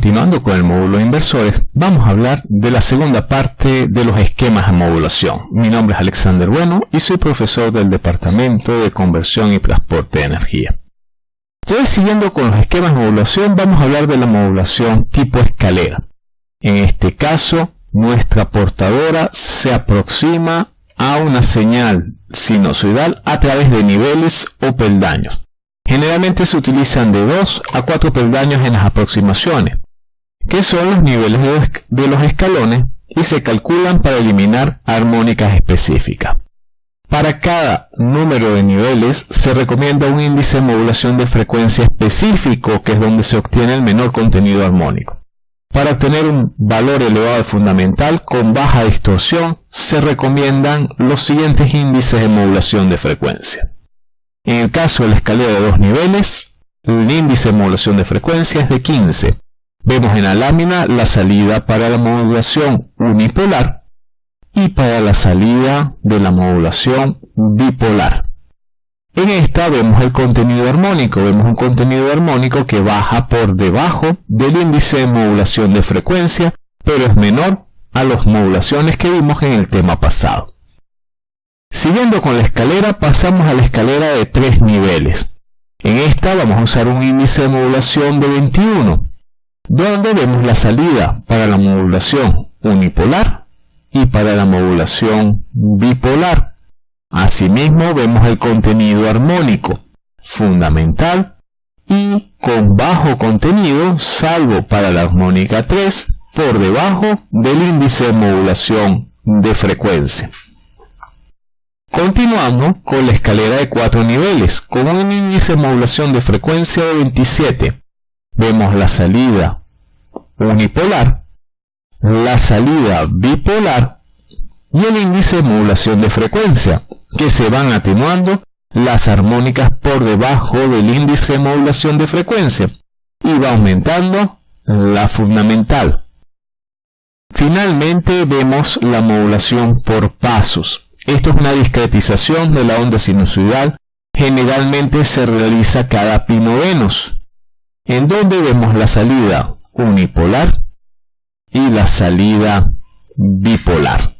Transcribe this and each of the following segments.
continuando con el módulo de inversores, vamos a hablar de la segunda parte de los esquemas de modulación. Mi nombre es Alexander Bueno y soy profesor del Departamento de Conversión y Transporte de Energía. Entonces, siguiendo con los esquemas de modulación, vamos a hablar de la modulación tipo escalera. En este caso, nuestra portadora se aproxima a una señal sinusoidal a través de niveles o peldaños. Generalmente se utilizan de 2 a 4 peldaños en las aproximaciones, que son los niveles de los escalones y se calculan para eliminar armónicas específicas. Para cada número de niveles se recomienda un índice de modulación de frecuencia específico, que es donde se obtiene el menor contenido armónico. Para obtener un valor elevado fundamental con baja distorsión, se recomiendan los siguientes índices de modulación de frecuencia. En el caso de la escalera de dos niveles, el índice de modulación de frecuencia es de 15. Vemos en la lámina la salida para la modulación unipolar y para la salida de la modulación bipolar. En esta vemos el contenido armónico, vemos un contenido armónico que baja por debajo del índice de modulación de frecuencia, pero es menor a las modulaciones que vimos en el tema pasado. Siguiendo con la escalera, pasamos a la escalera de tres niveles. En esta vamos a usar un índice de modulación de 21, donde vemos la salida para la modulación unipolar y para la modulación bipolar. Asimismo vemos el contenido armónico, fundamental y con bajo contenido, salvo para la armónica 3, por debajo del índice de modulación de frecuencia. Continuamos con la escalera de cuatro niveles, con un índice de modulación de frecuencia de 27. Vemos la salida unipolar, la salida bipolar y el índice de modulación de frecuencia, que se van atenuando las armónicas por debajo del índice de modulación de frecuencia y va aumentando la fundamental. Finalmente vemos la modulación por pasos, esto es una discretización de la onda sinusoidal. Generalmente se realiza cada pi novenos, en donde vemos la salida unipolar y la salida bipolar.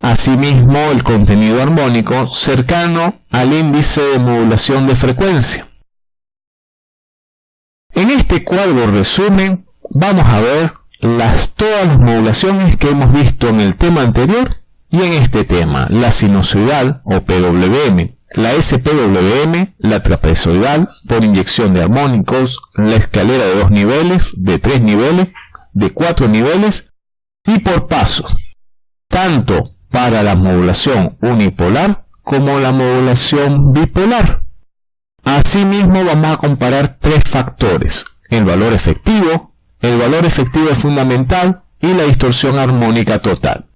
Asimismo, el contenido armónico cercano al índice de modulación de frecuencia. En este cuadro resumen, vamos a ver las, todas las modulaciones que hemos visto en el tema anterior y en este tema, la sinusoidal o PWM, la SPWM, la trapezoidal por inyección de armónicos, la escalera de dos niveles, de tres niveles, de cuatro niveles y por pasos, tanto para la modulación unipolar como la modulación bipolar. Asimismo vamos a comparar tres factores, el valor efectivo, el valor efectivo fundamental y la distorsión armónica total.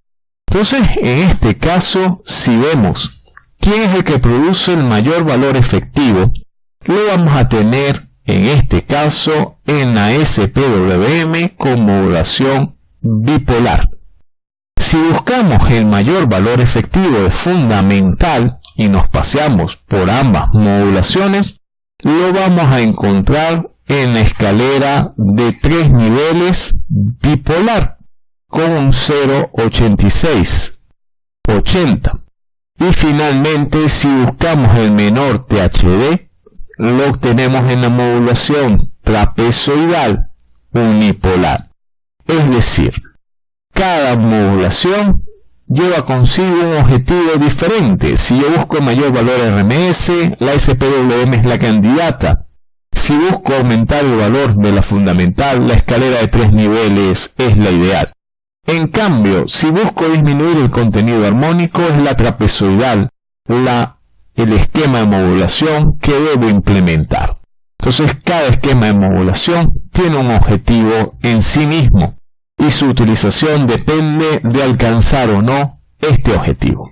Entonces, en este caso, si vemos quién es el que produce el mayor valor efectivo, lo vamos a tener en este caso en la SPWM con modulación bipolar. Si buscamos el mayor valor efectivo fundamental y nos paseamos por ambas modulaciones, lo vamos a encontrar en la escalera de tres niveles bipolar con un 0,86, 80. Y finalmente, si buscamos el menor THD, lo obtenemos en la modulación trapezoidal unipolar. Es decir, cada modulación lleva consigo un objetivo diferente. Si yo busco mayor valor RMS, la SPWM es la candidata. Si busco aumentar el valor de la fundamental, la escalera de tres niveles es la ideal. En cambio, si busco disminuir el contenido armónico, es la trapezoidal, la, el esquema de modulación que debo implementar. Entonces, cada esquema de modulación tiene un objetivo en sí mismo y su utilización depende de alcanzar o no este objetivo.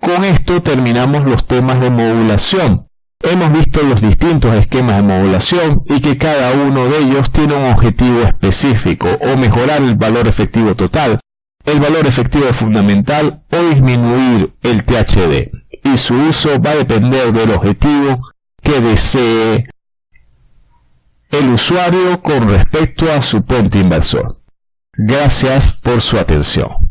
Con esto terminamos los temas de modulación. Hemos visto los distintos esquemas de modulación y que cada uno de ellos tiene un objetivo específico o mejorar el valor efectivo total, el valor efectivo fundamental o disminuir el THD. Y su uso va a depender del objetivo que desee el usuario con respecto a su puente inversor. Gracias por su atención.